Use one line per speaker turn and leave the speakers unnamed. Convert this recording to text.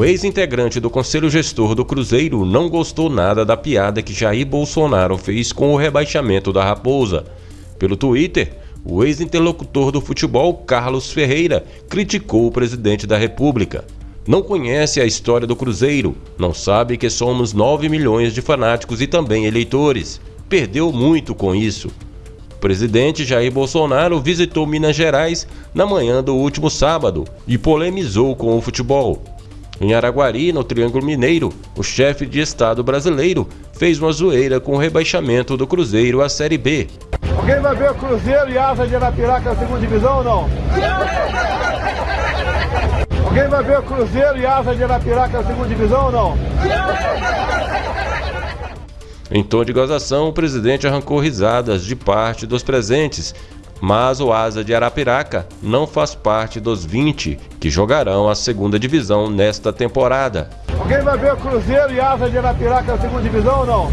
Um ex-integrante do Conselho Gestor do Cruzeiro não gostou nada da piada que Jair Bolsonaro fez com o rebaixamento da Raposa. Pelo Twitter, o ex-interlocutor do futebol, Carlos Ferreira, criticou o presidente da República. Não conhece a história do Cruzeiro, não sabe que somos 9 milhões de fanáticos e também eleitores. Perdeu muito com isso. O presidente Jair Bolsonaro visitou Minas Gerais na manhã do último sábado e polemizou com o futebol. Em Araguari, no Triângulo Mineiro, o chefe de Estado brasileiro fez uma zoeira com o rebaixamento do Cruzeiro à Série B.
Alguém vai ver o Cruzeiro e Asa de Arapiraca na segunda divisão ou não? Alguém vai ver o Cruzeiro e Asa de Arapiraca na segunda divisão ou não?
Em tom de gozação, o presidente arrancou risadas de parte dos presentes mas o Asa de Arapiraca não faz parte dos 20 que jogarão a segunda divisão nesta temporada.
Alguém vai ver o Cruzeiro e Asa de Arapiraca na segunda divisão ou não?